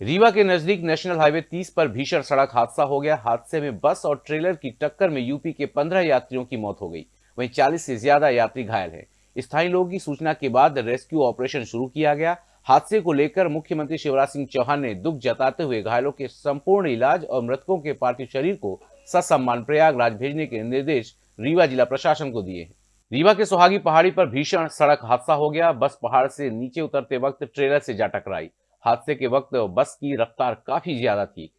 रीवा के नज़दीक national highway 30 पर भीषण सड़क हादसा हो गया। हादसे में बस और ट्रेलर की टक्कर में यूपी के 15 यात्रियों की मौत हो गई। वहीं 40 से ज़्यादा यात्री घायल हैं। स्थानीय लोगों की सूचना के बाद रेस्क्यू ऑपरेशन शुरू किया गया। हादसे को लेकर मुख्यमंत्री शिवराज सिंह चौहान ने दुख जताते हुए घायलों के संपूर्ण इलाज और मृतकों के पार्थिव शरीर को ससम्मान प्रयागराज भेजने के निर्देश रीवा जिला प्रशासन को दिए रीवा के सुहागी पहाड़ी पर भीषण सड़क हादसा हो गया। बस पहाड़ से नीचे उतरते वक्त ट्रेलर से जा टकराई। हादसे के वक्त बस की रफ्तार काफ़ी ज़्यादा थी।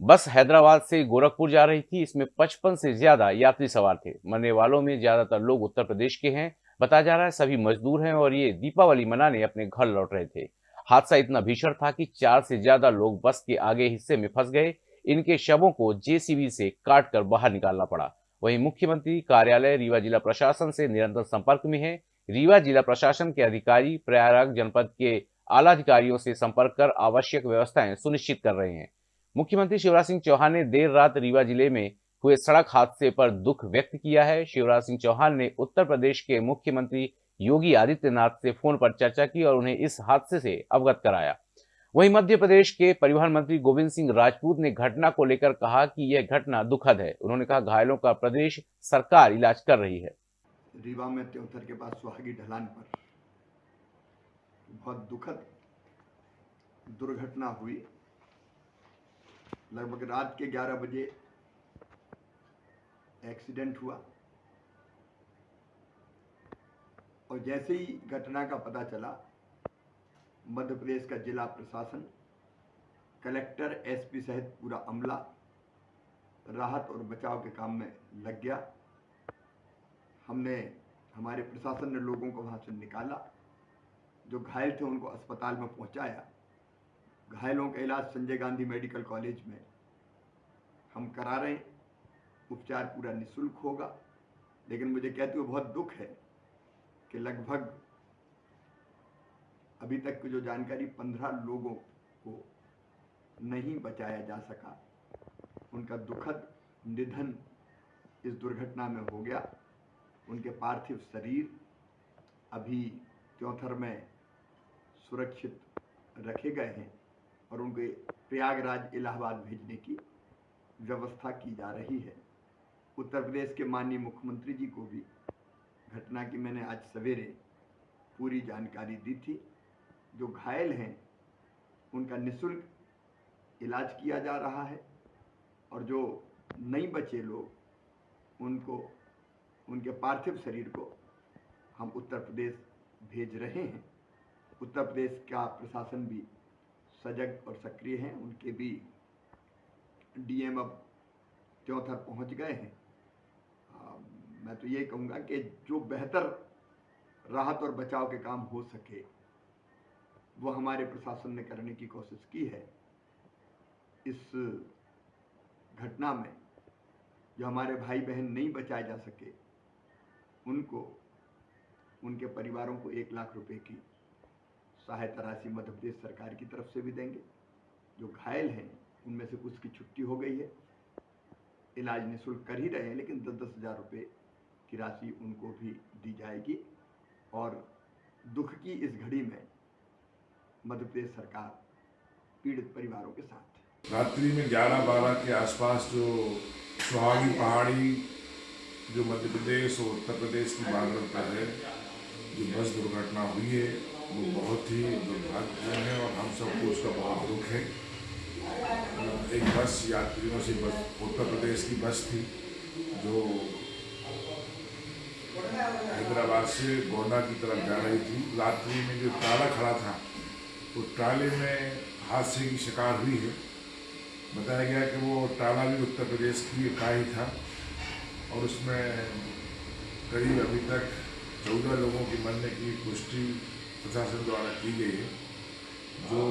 बस हैदराबाद से गोरखपुर जा रही थी, इसमें 55 से ज़्यादा यात्री सवार थे। मरने वालों में ज़्यादातर लोग उत्तर प्रदेश के हैं बताया जा रहा है सभी मजदूर हैं और ये दीपावली मनाने अपने घर लौट रहे थे। हादसा इतना भीषण था कि चार से ज़्यादा लोग बस के आगे हिस्से में फंस गए। इनके शवों को जेसीबी से काट कर बाहर निकालना पड़ा। वहीं मुख्यमंत्री कार्यालय, रीवा जिला प्रशासन से निरंतर संपर्क में है। रीवा जिला प्रशासन के अधिकारी, प्रयागराज जनपद के आला अधिकारियों से संपर्क कर आवश्यक व्यवस्थाएँ सुनिश्चित कर रहे हैं। मुख्यमंत्री शिवराज सिंह चौहान ने देर रात रीवा ज़िले में हुए सड़क हादसे पर दुख व्यक्त किया है। शिवराज सिंह चौहान ने उत्तर प्रदेश के मुख्यमंत्री योगी आदित्यनाथ से फ़ोन पर चर्चा की और उन्हें इस हादसे से अवगत कराया। वहीं मध्य प्रदेश के परिवहन मंत्री गोविंद सिंह राजपूत ने घटना को लेकर कहा कि यह घटना दुखद है। उन्होंने कहा, घायलों का प्रदेश सरकार इलाज कर रही है। रीवा में के पास सुहागी ढलान पर बहुत दुखद दुर्घटना हुई। लगभग रात के 11 बजे एक्सीडेंट हुआ। और जैसे ही घटना का पता चला, मध्य प्रदेश का जिला प्रशासन, कलेक्टर, एसपी सहित पूरा अमला राहत और बचाव के काम में लग गया। हमने, हमारे प्रशासन ने लोगों को वहाँ से निकाला। जो घायल थे, उनको अस्पताल में पहुँचाया। घायलों का इलाज संजय गांधी मेडिकल कॉलेज में। हम करा रहे हैं। उपचार पूरा निशुल्क होगा। लेकिन मुझे कहते हुए बहुत दुख है कि लगभग अभी तक की जो जानकारी पंद्रह लोगों को नहीं बचाया जा सका, उनका दुखद निधन इस दुर्घटना में हो गया। उनके पार्थिव शरीर अभी त्योथर में सुरक्षित रखे गए हैं और उनके प्रयागराज, इलाहाबाद भेजने की व्यवस्था की जा रही है। उत्तर प्रदेश के माननीय मुख्यमंत्री जी को भी घटना की मैंने आज सवेरे पूरी जानकारी दी थी। जो घायल हैं, उनका निशुल्क इलाज किया जा रहा है और जो नहीं बचे लोग, उनको, उनके पार्थिव शरीर को हम उत्तर प्रदेश भेज रहे हैं। उत्तर प्रदेश का प्रशासन भी सजग और सक्रिय हैं। उनके भी डीएम अब चौथर पहुँच गए हैं। आ, मैं तो ये कहूँगा कि जो बेहतर राहत और बचाव के काम हो सके वो हमारे प्रशासन ने करने की कोशिश की है। इस घटना में जो हमारे भाई बहन नहीं बचाए जा सके उनको उनके परिवारों को एक लाख रुपए की सहायता राशि मध्य प्रदेश सरकार की तरफ़ से भी देंगे। जो घायल हैं, उनमें से कुछ की छुट्टी हो गई है। इलाज निःशुल्क कर ही रहे हैं, लेकिन दस दस हज़ार रुपये की राशि उनको भी दी जाएगी। और दुख की इस घड़ी में मध्य प्रदेश सरकार पीड़ित परिवारों के साथ। रात्रि में 11-12 के आसपास जो सुहागी पहाड़ी जो मध्य प्रदेश और उत्तर प्रदेश की बार्डर पर है, जो बस दुर्घटना हुई है वो बहुत ही दुर्भाग्यपूर्ण है और हम सबको उसका बहुत दुख है। एक बस यात्रियों से बस, उत्तर प्रदेश की बस थी, जो हैदराबाद से गोंडा की तरफ़ जा रही थी। रात्रि में जो ताला खड़ा था वो ट्राले में हादसे की शिकार हुई है। बताया गया कि वो टाला भी उत्तर प्रदेश की ही था और उसमें करीब अभी तक चौदह लोगों की मरने की पुष्टि प्रशासन द्वारा की गई है। जो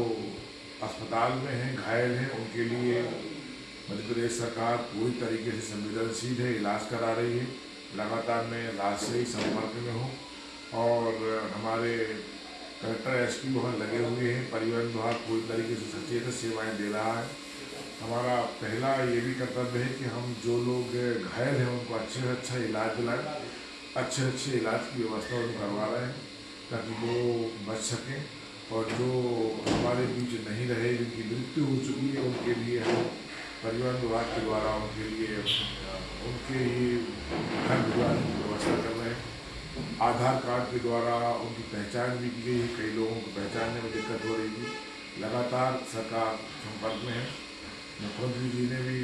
अस्पताल में हैं, घायल हैं, उनके लिए मध्य प्रदेश सरकार पूरी तरीके से संवेदनशील है, इलाज करा रही है। लगातार मैं राज्य से ही संपर्क में हूँ और हमारे कलेक्टर एस पी वहाँ लगे हुए हैं। परिवहन विभाग पूरी तरीके से सचेत सेवाएँ दे रहा है। हमारा पहला ये भी कर्तव्य है कि हम जो लोग घायल हैं, उनको अच्छे से अच्छा इलाज दिलाएँ, अच्छे अच्छे इलाज की व्यवस्था उनको करवा रहे हैं। ताकि वो बच सकें और जो हमारे बीच नहीं रहे, जिनकी मृत्यु हो चुकी है, उनके लिए हम परिवहन विभाग के द्वारा, उनके लिए उनके ही घर भिजवाने की व्यवस्था कर रहे हैं। आधार कार्ड के द्वारा उनकी पहचान भी की गई कई लोगों को पहचानने में दिक्कत हो रही थी। लगातार सरकार संपर्क में है। मुख्यमंत्री जी ने भी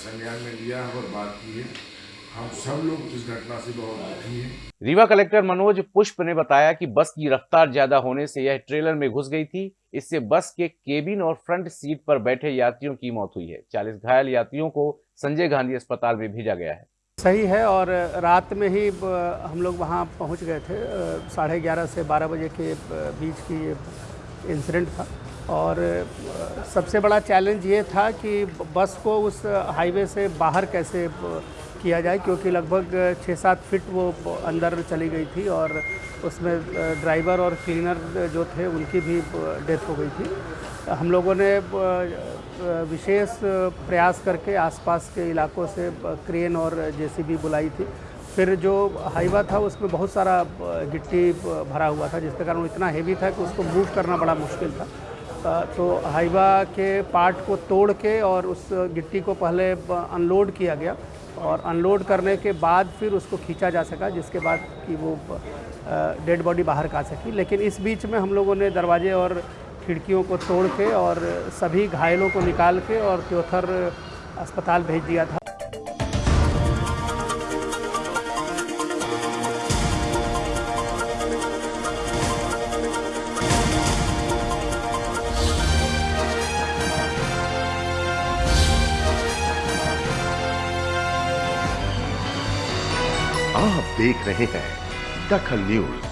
संज्ञान में लिया है और बात की है। हम सब लोग इस घटना से बहुत दुखी हैं। रीवा कलेक्टर मनोज पुष्प ने बताया कि बस की रफ्तार ज़्यादा होने से यह ट्रेलर में घुस गई थी। इससे बस के केबिन और फ्रंट सीट पर बैठे यात्रियों की मौत हुई है। 40 घायल यात्रियों को संजय गांधी अस्पताल में भेजा गया है। सही है और रात में ही हम लोग वहाँ पहुँच गए थे। साढ़े ग्यारह से बारह बजे के बीच की ये इंसिडेंट था। और सबसे बड़ा चैलेंज ये था कि बस को उस हाईवे से बाहर कैसे किया जाए, क्योंकि लगभग छः सात फिट वो अंदर चली गई थी और उसमें ड्राइवर और क्लीनर जो थे, उनकी भी डेथ हो गई थी। हम लोगों ने विशेष प्रयास करके आसपास के इलाकों से क्रेन और जेसीबी बुलाई थी। फिर जो हाईवा था, उसमें बहुत सारा गिट्टी भरा हुआ था, जिसके कारण वो इतना हेवी था कि उसको मूव करना बड़ा मुश्किल था। तो हाईवा के पार्ट को तोड़ के और उस गिट्टी को पहले अनलोड किया गया और अनलोड करने के बाद फिर उसको खींचा जा सका, जिसके बाद कि वो डेड बॉडी बाहर का सकी। लेकिन इस बीच में हम लोगों ने दरवाजे और खिड़कियों को तोड़ के और सभी घायलों को निकाल के और त्योथर अस्पताल भेज दिया था। देख रहे हैं दखल न्यूज़।